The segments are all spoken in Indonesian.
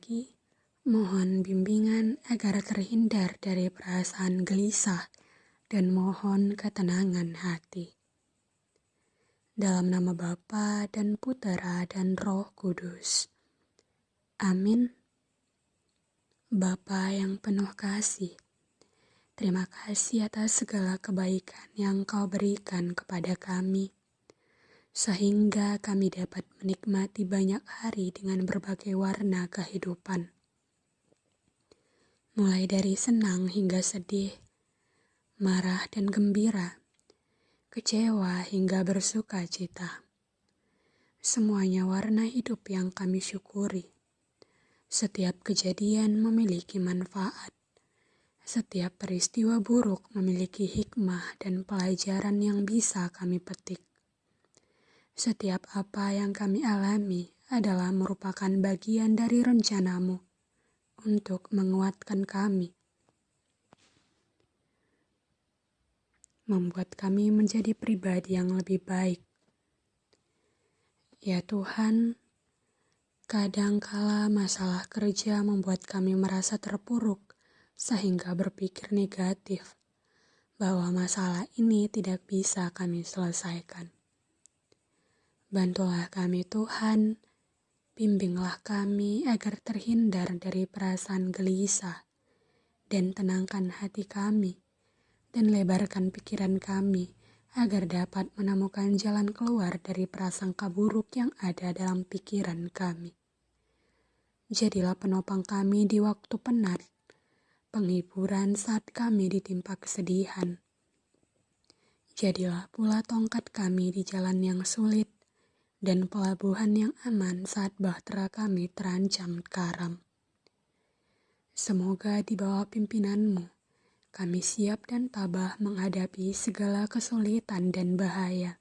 pagi, mohon bimbingan agar terhindar dari perasaan gelisah dan mohon ketenangan hati. Dalam nama Bapa dan Putera dan Roh Kudus. Amin. Bapa yang penuh kasih, terima kasih atas segala kebaikan yang kau berikan kepada kami sehingga kami dapat menikmati banyak hari dengan berbagai warna kehidupan. Mulai dari senang hingga sedih, marah dan gembira, kecewa hingga bersuka cita. Semuanya warna hidup yang kami syukuri. Setiap kejadian memiliki manfaat. Setiap peristiwa buruk memiliki hikmah dan pelajaran yang bisa kami petik. Setiap apa yang kami alami adalah merupakan bagian dari rencanamu untuk menguatkan kami. Membuat kami menjadi pribadi yang lebih baik. Ya Tuhan, kadangkala masalah kerja membuat kami merasa terpuruk sehingga berpikir negatif bahwa masalah ini tidak bisa kami selesaikan. Bantulah kami Tuhan, bimbinglah kami agar terhindar dari perasaan gelisah, dan tenangkan hati kami, dan lebarkan pikiran kami agar dapat menemukan jalan keluar dari prasangka buruk yang ada dalam pikiran kami. Jadilah penopang kami di waktu penat, penghiburan saat kami ditimpa kesedihan. Jadilah pula tongkat kami di jalan yang sulit, dan pelabuhan yang aman saat bahtera kami terancam karam. Semoga di bawah pimpinanmu, kami siap dan tabah menghadapi segala kesulitan dan bahaya.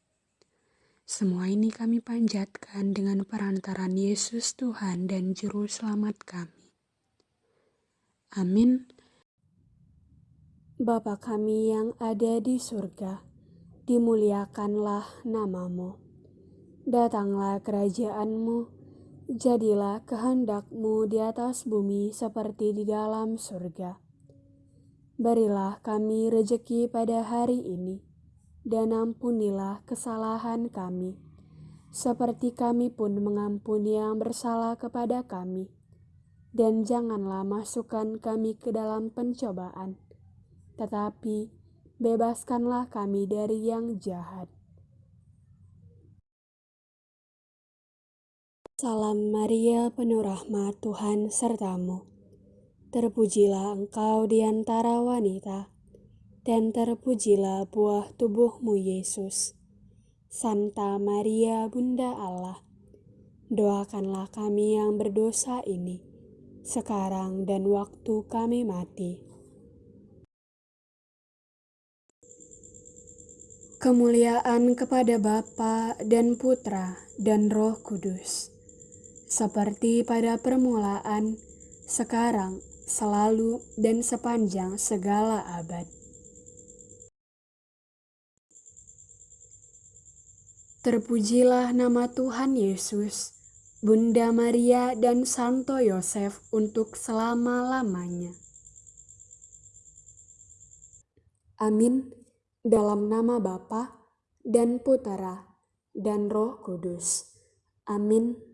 Semua ini kami panjatkan dengan perantaran Yesus Tuhan dan Juru Selamat kami. Amin. Bapa kami yang ada di surga, dimuliakanlah namamu Datanglah kerajaanmu, jadilah kehendakmu di atas bumi seperti di dalam surga. Berilah kami rejeki pada hari ini, dan ampunilah kesalahan kami, seperti kami pun mengampuni yang bersalah kepada kami. Dan janganlah masukkan kami ke dalam pencobaan, tetapi bebaskanlah kami dari yang jahat Salam Maria, penuh rahmat Tuhan sertamu. Terpujilah engkau di antara wanita, dan terpujilah buah tubuhmu Yesus. Santa Maria, Bunda Allah, doakanlah kami yang berdosa ini, sekarang dan waktu kami mati. Kemuliaan kepada Bapa dan Putra dan Roh Kudus seperti pada permulaan, sekarang, selalu, dan sepanjang segala abad. Terpujilah nama Tuhan Yesus, Bunda Maria, dan Santo Yosef untuk selama-lamanya. Amin. Dalam nama Bapa dan Putera dan Roh Kudus. Amin.